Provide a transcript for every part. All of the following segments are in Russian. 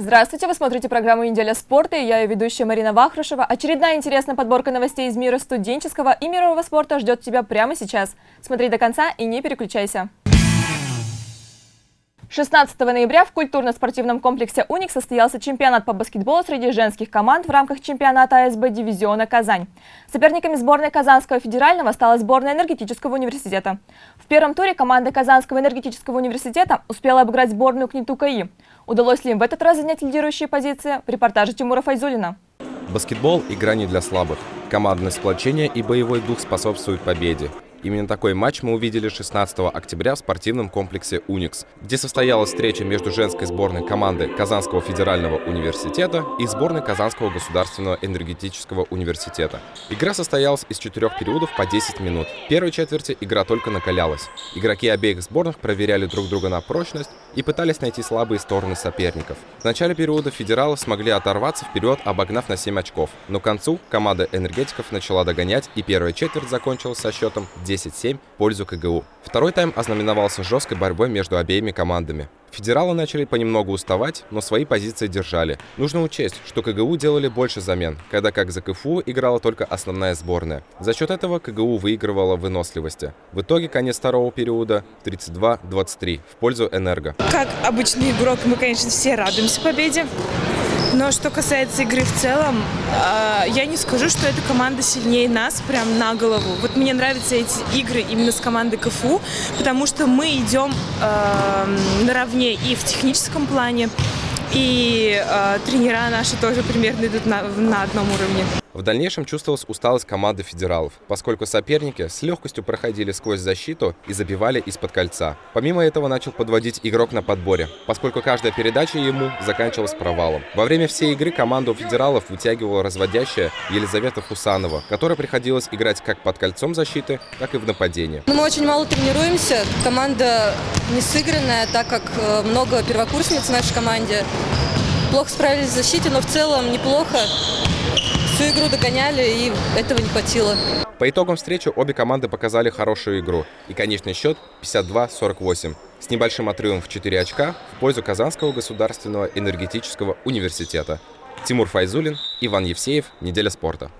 Здравствуйте, вы смотрите программу «Неделя спорта» и я ее ведущая Марина Вахрушева. Очередная интересная подборка новостей из мира студенческого и мирового спорта ждет тебя прямо сейчас. Смотри до конца и не переключайся. 16 ноября в культурно-спортивном комплексе «Уник» состоялся чемпионат по баскетболу среди женских команд в рамках чемпионата АСБ дивизиона «Казань». Соперниками сборной Казанского федерального стала сборная энергетического университета. В первом туре команда Казанского энергетического университета успела обыграть сборную КНИТУ КАИ. Удалось ли им в этот раз занять лидирующие позиции? В репортаже Тимура Файзулина. Баскетбол – игра не для слабых. Командное сплочение и боевой дух способствуют победе. Именно такой матч мы увидели 16 октября в спортивном комплексе «Уникс», где состоялась встреча между женской сборной команды Казанского федерального университета и сборной Казанского государственного энергетического университета. Игра состоялась из четырех периодов по 10 минут. В первой четверти игра только накалялась. Игроки обеих сборных проверяли друг друга на прочность и пытались найти слабые стороны соперников. В начале периода федералы смогли оторваться вперед, обогнав на 7 очков. Но к концу команда энергетиков начала догонять, и первая четверть закончилась со счетом 10-7 в пользу КГУ. Второй тайм ознаменовался жесткой борьбой между обеими командами. Федералы начали понемногу уставать, но свои позиции держали. Нужно учесть, что КГУ делали больше замен, когда как за КФУ играла только основная сборная. За счет этого КГУ выигрывала выносливости. В итоге конец второго периода 32-23 в пользу Энерго. Как обычный игрок, мы, конечно, все радуемся победе. Но что касается игры в целом, э, я не скажу, что эта команда сильнее нас прям на голову. Вот мне нравятся эти игры именно с командой КФУ, потому что мы идем э, наравне и в техническом плане, и э, тренера наши тоже примерно идут на, на одном уровне. В дальнейшем чувствовалась усталость команды федералов, поскольку соперники с легкостью проходили сквозь защиту и забивали из-под кольца. Помимо этого начал подводить игрок на подборе, поскольку каждая передача ему заканчивалась провалом. Во время всей игры команду федералов вытягивала разводящая Елизавета Хусанова, которая приходилось играть как под кольцом защиты, так и в нападении. Мы очень мало тренируемся, команда не сыгранная, так как э, много первокурсниц в нашей команде. Плохо справились в защите, но в целом неплохо всю игру догоняли, и этого не хватило. По итогам встречи обе команды показали хорошую игру. И конечный счет 52-48 с небольшим отрывом в 4 очка в пользу Казанского государственного энергетического университета. Тимур Файзулин, Иван Евсеев. Неделя спорта.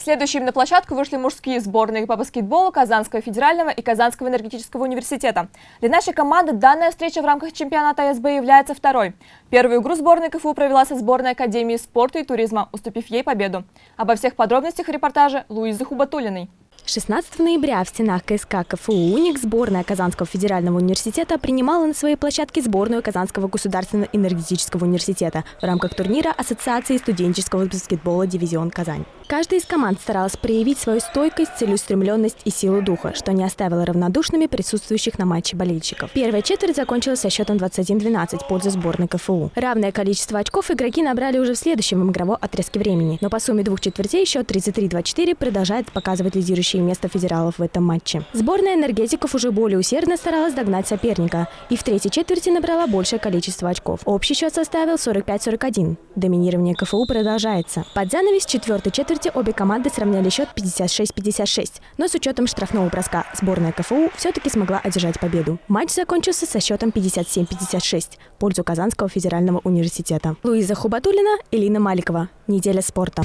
Следующими на площадку вышли мужские сборные по баскетболу Казанского федерального и Казанского энергетического университета. Для нашей команды данная встреча в рамках чемпионата СБ является второй. Первую игру сборной КФУ провела со сборной Академии спорта и туризма, уступив ей победу. Обо всех подробностях репортажа Луизы Хубатулиной. 16 ноября в стенах КСК КФУ «Уник» сборная Казанского федерального университета принимала на своей площадке сборную Казанского государственного энергетического университета в рамках турнира Ассоциации студенческого баскетбола «Дивизион Казань». Каждая из команд старалась проявить свою стойкость, целеустремленность и силу духа, что не оставило равнодушными присутствующих на матче болельщиков. Первая четверть закончилась со счетом 21-12 в пользу сборной КФУ. Равное количество очков игроки набрали уже в следующем игровом отрезке времени, но по сумме двух четвертей счет 33-24 продолжает показывать лидирующее место федералов в этом матче. Сборная энергетиков уже более усердно старалась догнать соперника и в третьей четверти набрала большее количество очков. Общий счет составил 45-41. Доминирование КФУ продолжается. Под занавес четвертой четверти четверти обе команды сравняли счет 56-56, но с учетом штрафного броска сборная КФУ все-таки смогла одержать победу. Матч закончился со счетом 57-56 в пользу Казанского федерального университета. Луиза Хубатулина, Элина Маликова. Неделя спорта.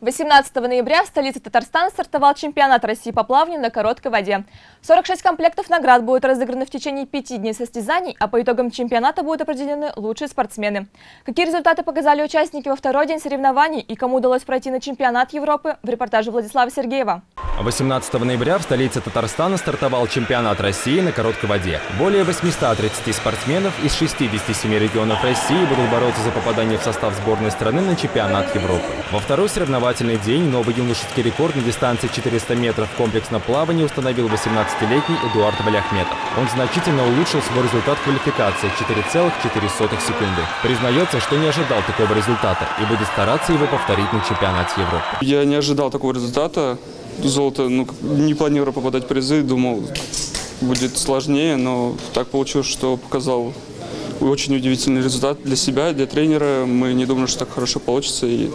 18 ноября в столице Татарстана стартовал чемпионат России по плаванию на короткой воде. 46 комплектов наград будут разыграны в течение пяти дней состязаний, а по итогам чемпионата будут определены лучшие спортсмены. Какие результаты показали участники во второй день соревнований и кому удалось пройти на чемпионат Европы в репортаже Владислава Сергеева. 18 ноября в столице Татарстана стартовал чемпионат России на короткой воде. Более 830 спортсменов из 67 регионов России будут бороться за попадание в состав сборной страны на чемпионат Европы. Во второй соревновательный день новый юношеский рекорд на дистанции 400 метров в комплексном плавании установил 18-летний Эдуард Валяхметов. Он значительно улучшил свой результат квалификации 4,4 секунды. Признается, что не ожидал такого результата и будет стараться его повторить на чемпионате Европы. Я не ожидал такого результата золото, ну, не планировал попадать в призы, думал, будет сложнее, но так получилось, что показал очень удивительный результат для себя, для тренера. Мы не думали, что так хорошо получится, и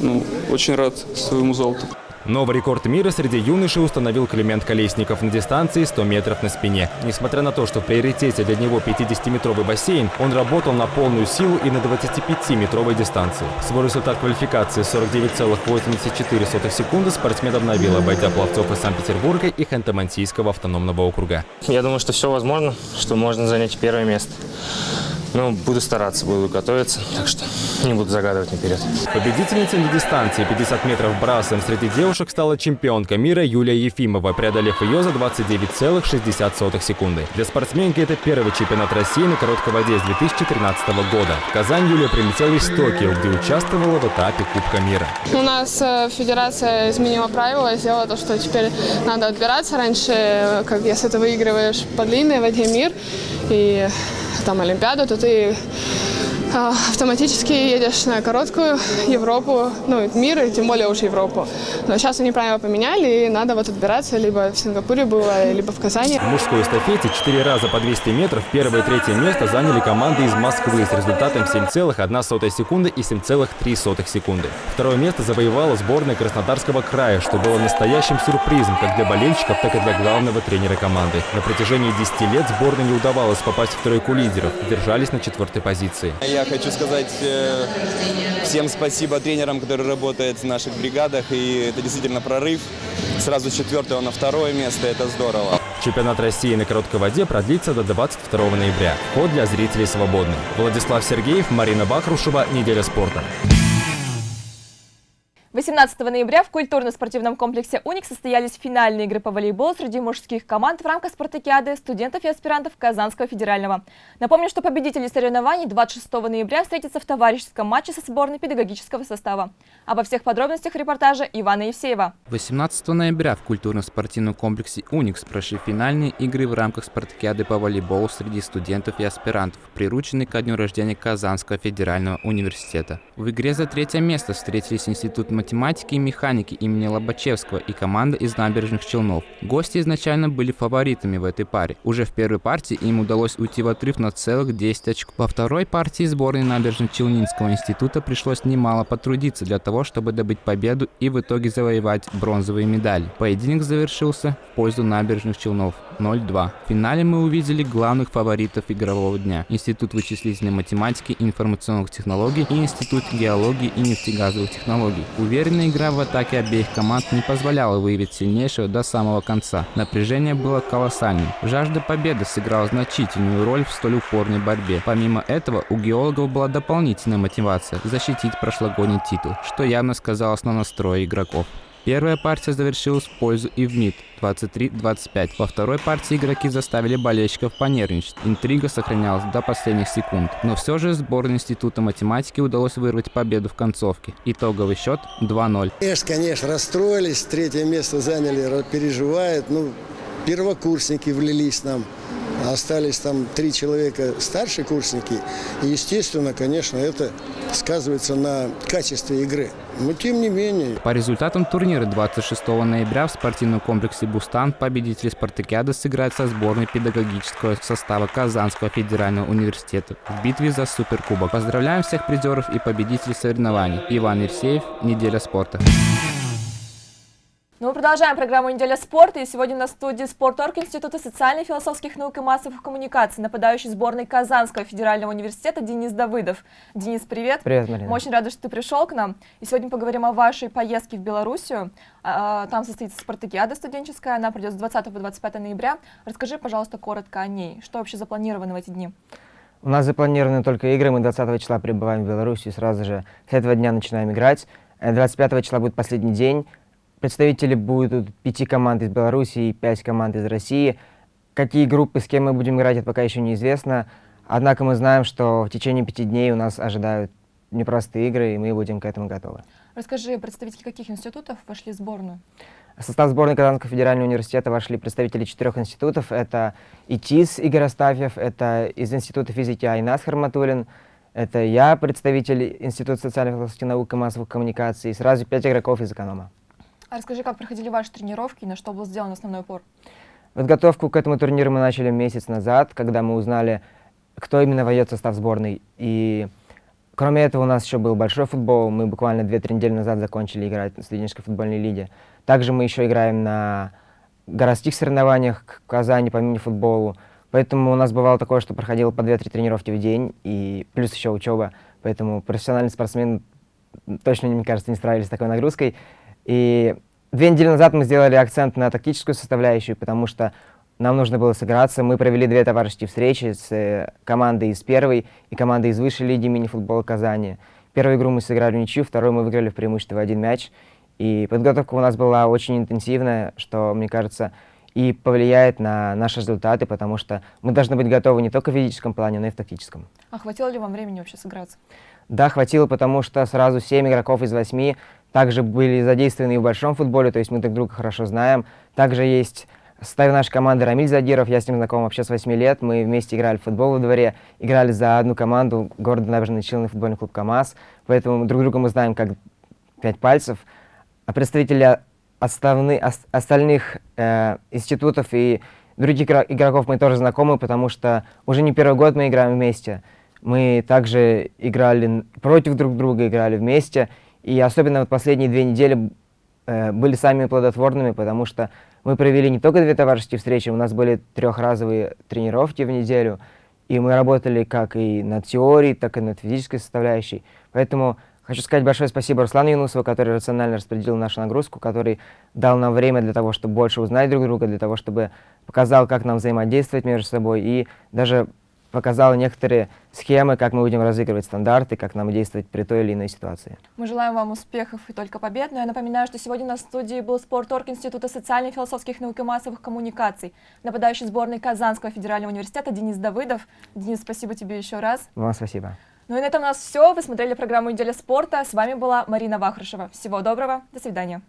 ну, очень рад своему золоту. Новый рекорд мира среди юношей установил Климент Колесников на дистанции 100 метров на спине. Несмотря на то, что в приоритете для него 50-метровый бассейн, он работал на полную силу и на 25-метровой дистанции. Свой результат квалификации 49,84 секунды спортсмен обновил, обойдя пловцов из Санкт-Петербурга и Ханты-Мансийского автономного округа. Я думаю, что все возможно, что можно занять первое место. Ну, буду стараться, буду готовиться, так что не буду загадывать наперед. Победительницей на дистанции 50 метров брасом среди девушек стала чемпионка мира Юлия Ефимова, преодолев ее за 29,60 секунды. Для спортсменки это первый чемпионат России на короткой воде с 2013 года. В Казань Юлия прилетела из Токио, где участвовала в этапе Кубка мира. У нас э, федерация изменила правила, сделала то, что теперь надо отбираться. Раньше, э, как если ты выигрываешь по длинной воде мир и tam olimpiadą, tu tai, tai автоматически едешь на короткую Европу, ну, мир, и тем более уж Европу. Но сейчас они правила поменяли, и надо вот отбираться, либо в Сингапуре было, либо в Казани. В мужской эстафете 4 раза по 200 метров первое и третье место заняли команды из Москвы с результатом 7,1 секунды и 7,3 секунды. Второе место завоевала сборная Краснодарского края, что было настоящим сюрпризом как для болельщиков, так и для главного тренера команды. На протяжении 10 лет сборной не удавалось попасть в тройку лидеров, держались на четвертой позиции. Я хочу сказать э, всем спасибо тренерам, которые работают в наших бригадах. И это действительно прорыв. Сразу четвертого на второе место. Это здорово. Чемпионат России на короткой воде продлится до 22 ноября. Вход для зрителей свободный. Владислав Сергеев, Марина Бахрушева. Неделя спорта. 18 ноября в культурно-спортивном комплексе «Уник» состоялись финальные игры по волейболу среди мужских команд в рамках спартакиады студентов и аспирантов Казанского федерального. Напомню, что победители соревнований 26 ноября встретятся в товарищеском матче со сборной педагогического состава. Обо всех подробностях репортажа Ивана Евсеева. 18 ноября в культурно-спортивном комплексе «Уникс» прошли финальные игры в рамках спартакиады по волейболу среди студентов и аспирантов, прирученной ко дню рождения Казанского федерального университета. В игре за третье место встретились Институт математики и механики имени Лобачевского и команда из набережных Челнов. Гости изначально были фаворитами в этой паре. Уже в первой партии им удалось уйти в отрыв на целых 10 очков. Во второй партии сборной набережных Челнинского института пришлось немало потрудиться для того, чтобы добыть победу и в итоге завоевать бронзовые медали. Поединок завершился в пользу набережных Челнов 0-2. В финале мы увидели главных фаворитов игрового дня. Институт вычислительной математики и информационных технологий и Институт геологии и нефтегазовых технологий. Уверенная игра в атаке обеих команд не позволяла выявить сильнейшего до самого конца. Напряжение было колоссальным. Жажда победы сыграла значительную роль в столь упорной борьбе. Помимо этого, у геологов была дополнительная мотивация – защитить прошлогодний титул, что явно сказалось на настрое игроков. Первая партия завершилась в пользу Ивмид 23-25. Во второй партии игроки заставили болельщиков понервничать. Интрига сохранялась до последних секунд. Но все же сборной Института математики удалось вырвать победу в концовке. Итоговый счет 2-0. Конечно, конечно, расстроились. Третье место заняли, переживают. Ну, первокурсники влились нам. Остались там три человека старшие курсники. И, естественно, конечно, это сказывается на качестве игры. Но тем не менее. По результатам турнира 26 ноября в спортивном комплексе «Бустан» победители спартакиады сыграют со сборной педагогического состава Казанского федерального университета в битве за суперкубок. Поздравляем всех призеров и победителей соревнований. Иван Евсеев, «Неделя спорта». Ну, мы продолжаем программу «Неделя спорта». И сегодня на студии «Спорторг» Института социальных, философских наук и массовых коммуникаций, нападающий сборной Казанского федерального университета Денис Давыдов. Денис, привет. Привет, Марина. Мы очень рады, что ты пришел к нам. И сегодня поговорим о вашей поездке в Белоруссию. А, там состоится спартакиада студенческая, она придет с 20 по 25 ноября. Расскажи, пожалуйста, коротко о ней. Что вообще запланировано в эти дни? У нас запланированы только игры. Мы 20 числа прибываем в Белоруссию, сразу же с этого дня начинаем играть. 25 э, числа будет последний день. Представители будут пяти команд из Беларуси и пять команд из России. Какие группы, с кем мы будем играть, это пока еще неизвестно. Однако мы знаем, что в течение пяти дней у нас ожидают непростые игры, и мы будем к этому готовы. Расскажи, представители каких институтов вошли в сборную? В состав сборной Казанского федерального университета вошли представители четырех институтов. Это ИТИС Игорь Астафьев, это из Института физики Айнас Харматулин, это я, представитель Института социальных наук и массовых коммуникаций, и сразу пять игроков из эконома. А расскажи, как проходили ваши тренировки и на что был сделан основной упор? Подготовку к этому турниру мы начали месяц назад, когда мы узнали, кто именно войдет в состав сборной. И Кроме этого, у нас еще был большой футбол. Мы буквально 2-3 недели назад закончили играть в студенческой футбольной лиге. Также мы еще играем на городских соревнованиях в Казани по мини-футболу. Поэтому у нас бывало такое, что проходило по 2-3 тренировки в день, и плюс еще учеба. Поэтому профессиональный спортсмен точно, мне кажется, не справились с такой нагрузкой. И две недели назад мы сделали акцент на тактическую составляющую, потому что нам нужно было сыграться. Мы провели две товарищеские встречи с э, командой из первой и командой из высшей лиги мини-футбола Казани. Первую игру мы сыграли в ничью, вторую мы выиграли в преимуществе в один мяч. И подготовка у нас была очень интенсивная, что, мне кажется, и повлияет на наши результаты, потому что мы должны быть готовы не только в физическом плане, но и в тактическом. А хватило ли вам времени вообще сыграться? Да, хватило, потому что сразу 7 игроков из 8 также были задействованы и в большом футболе, то есть мы друг друга хорошо знаем. Также есть Составе нашей команды Рамиль Задиров, я с ним знаком вообще с 8 лет. Мы вместе играли в футбол во дворе, играли за одну команду, город Набережный Челны футбольный клуб КАМАЗ. Поэтому друг друга мы знаем как пять пальцев. А представители основны, остальных э, институтов и других игроков мы тоже знакомы, потому что уже не первый год мы играем вместе. Мы также играли против друг друга, играли вместе. И особенно вот последние две недели э, были самыми плодотворными, потому что мы провели не только две товарищеские встречи, у нас были трехразовые тренировки в неделю, и мы работали как и над теорией, так и над физической составляющей. Поэтому хочу сказать большое спасибо Руслану Юнусову, который рационально распределил нашу нагрузку, который дал нам время для того, чтобы больше узнать друг друга, для того, чтобы показал, как нам взаимодействовать между собой, и даже показала некоторые схемы, как мы будем разыгрывать стандарты, как нам действовать при той или иной ситуации. Мы желаем вам успехов и только побед. Но я напоминаю, что сегодня на студии был спорторг Института социальных, философских наук и массовых коммуникаций, нападающий сборной Казанского федерального университета Денис Давыдов. Денис, спасибо тебе еще раз. Вам спасибо. Ну и на этом у нас все. Вы смотрели программу «Неделя спорта». С вами была Марина Вахрушева. Всего доброго. До свидания.